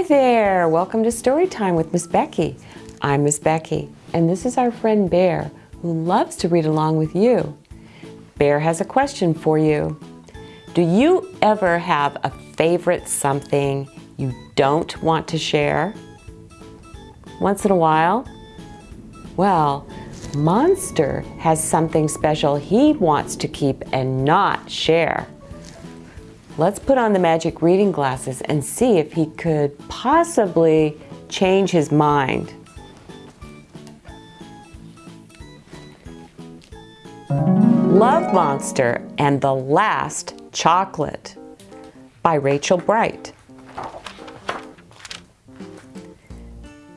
Hi there! Welcome to Story Time with Miss Becky. I'm Miss Becky, and this is our friend Bear, who loves to read along with you. Bear has a question for you. Do you ever have a favorite something you don't want to share? Once in a while? Well, Monster has something special he wants to keep and not share. Let's put on the magic reading glasses and see if he could possibly change his mind. Love Monster and the Last Chocolate by Rachel Bright.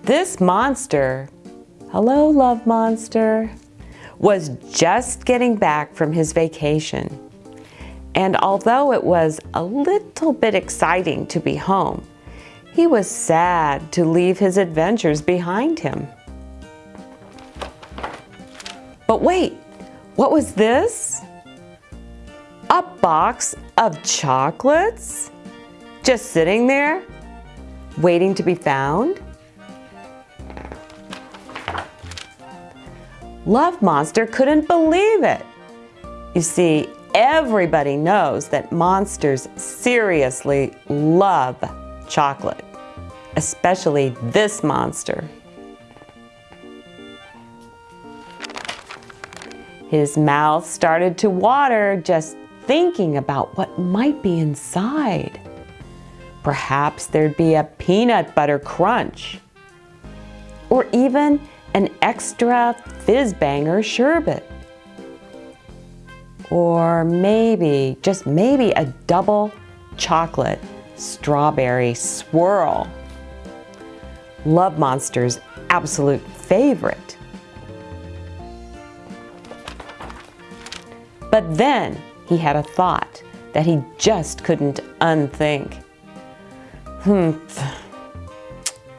This monster, hello love monster, was just getting back from his vacation. And although it was a little bit exciting to be home, he was sad to leave his adventures behind him. But wait, what was this? A box of chocolates? Just sitting there, waiting to be found? Love Monster couldn't believe it. You see, everybody knows that monsters seriously love chocolate, especially this monster. His mouth started to water just thinking about what might be inside. Perhaps there'd be a peanut butter crunch or even an extra fizz banger sherbet. Or maybe, just maybe a double chocolate strawberry swirl. Love Monster's absolute favorite. But then he had a thought that he just couldn't unthink. Hmm,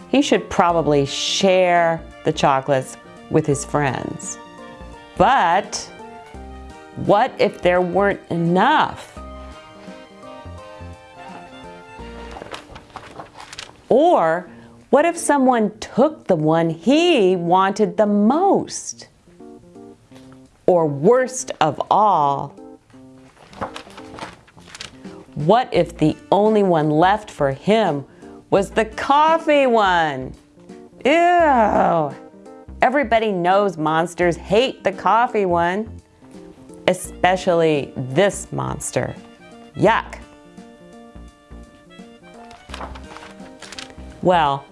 he should probably share the chocolates with his friends. But what if there weren't enough? Or what if someone took the one he wanted the most? Or worst of all, what if the only one left for him was the coffee one? Ew! Everybody knows monsters hate the coffee one, especially this monster. Yuck! Well,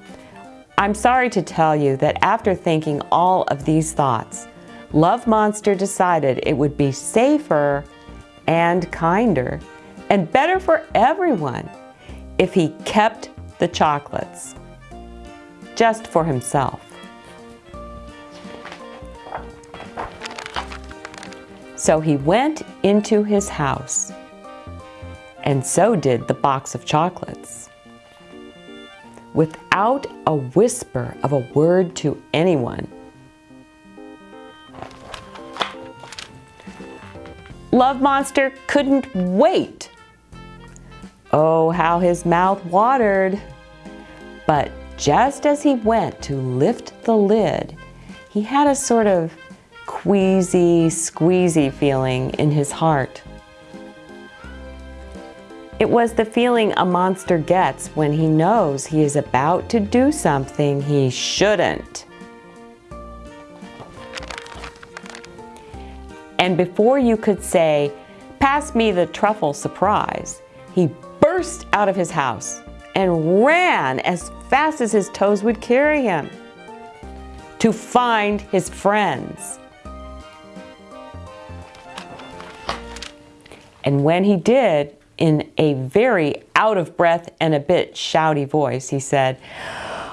I'm sorry to tell you that after thinking all of these thoughts, Love Monster decided it would be safer and kinder and better for everyone if he kept the chocolates just for himself. So he went into his house and so did the box of chocolates. Without a whisper of a word to anyone, Love Monster couldn't wait. Oh, how his mouth watered. But just as he went to lift the lid, he had a sort of queasy, squeezy feeling in his heart. It was the feeling a monster gets when he knows he is about to do something he shouldn't. And before you could say, pass me the truffle surprise, he burst out of his house and ran as fast as his toes would carry him to find his friends. And when he did, in a very out of breath and a bit shouty voice, he said,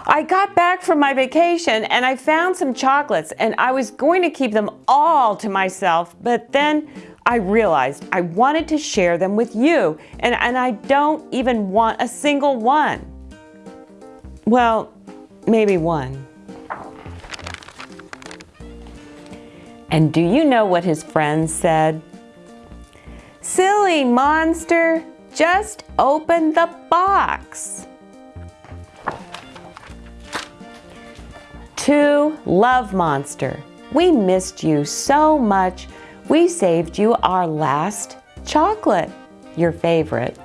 I got back from my vacation and I found some chocolates and I was going to keep them all to myself, but then I realized I wanted to share them with you and, and I don't even want a single one. Well, maybe one. And do you know what his friends said? Silly monster, just open the box. To Love Monster, we missed you so much. We saved you our last chocolate, your favorite,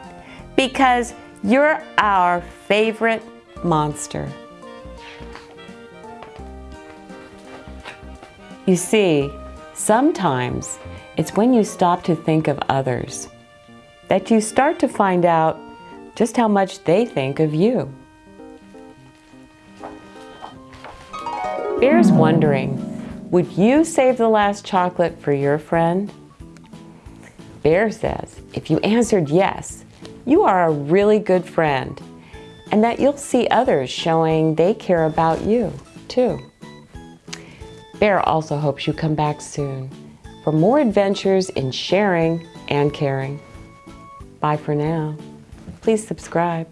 because you're our favorite monster. You see, sometimes it's when you stop to think of others that you start to find out just how much they think of you. Bear's wondering, would you save the last chocolate for your friend? Bear says, if you answered yes, you are a really good friend and that you'll see others showing they care about you too. Bear also hopes you come back soon for more adventures in sharing and caring. Bye for now. Please subscribe.